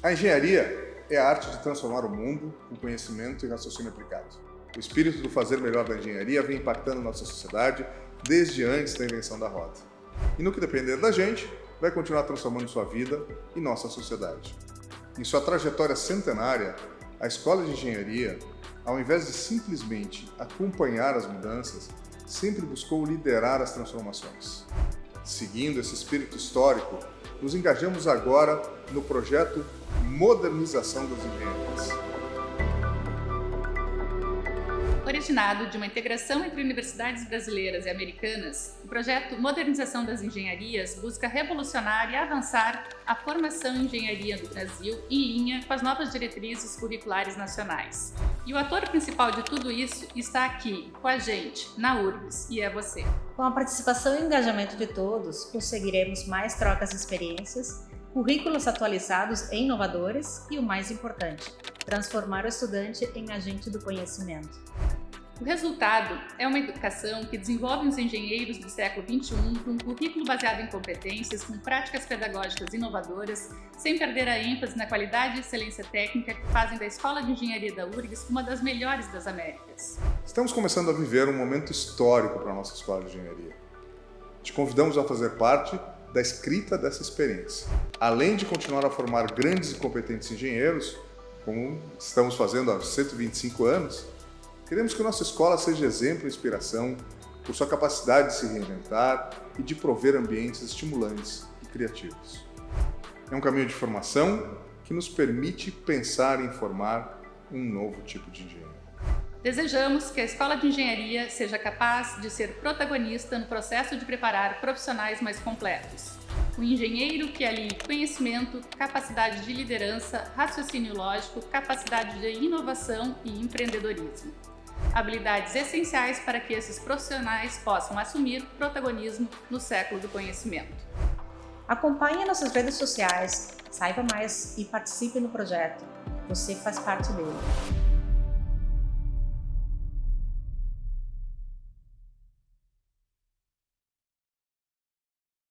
A engenharia é a arte de transformar o mundo com conhecimento e raciocínio aplicado. O espírito do fazer melhor da engenharia vem impactando nossa sociedade desde antes da invenção da roda. E no que depender da gente, vai continuar transformando sua vida e nossa sociedade. Em sua trajetória centenária, a Escola de Engenharia, ao invés de simplesmente acompanhar as mudanças, sempre buscou liderar as transformações. Seguindo esse espírito histórico, nos engajamos agora no projeto Modernização das Engenharias. Originado de uma integração entre universidades brasileiras e americanas, o projeto Modernização das Engenharias busca revolucionar e avançar a formação em engenharia do Brasil em linha com as novas diretrizes curriculares nacionais. E o ator principal de tudo isso está aqui, com a gente, na URBS, e é você. Com a participação e engajamento de todos, conseguiremos mais trocas de experiências, currículos atualizados e inovadores e, o mais importante, transformar o estudante em agente do conhecimento. O resultado é uma educação que desenvolve os engenheiros do século XXI com um currículo baseado em competências, com práticas pedagógicas inovadoras, sem perder a ênfase na qualidade e excelência técnica que fazem da Escola de Engenharia da URGS uma das melhores das Américas. Estamos começando a viver um momento histórico para a nossa Escola de Engenharia. Te convidamos a fazer parte da escrita dessa experiência. Além de continuar a formar grandes e competentes engenheiros, como estamos fazendo há 125 anos, Queremos que nossa escola seja exemplo e inspiração por sua capacidade de se reinventar e de prover ambientes estimulantes e criativos. É um caminho de formação que nos permite pensar em formar um novo tipo de engenheiro. Desejamos que a Escola de Engenharia seja capaz de ser protagonista no processo de preparar profissionais mais completos. Um engenheiro que alie conhecimento, capacidade de liderança, raciocínio lógico, capacidade de inovação e empreendedorismo habilidades essenciais para que esses profissionais possam assumir protagonismo no século do conhecimento. Acompanhe nossas redes sociais, saiba mais e participe no projeto. Você faz parte dele.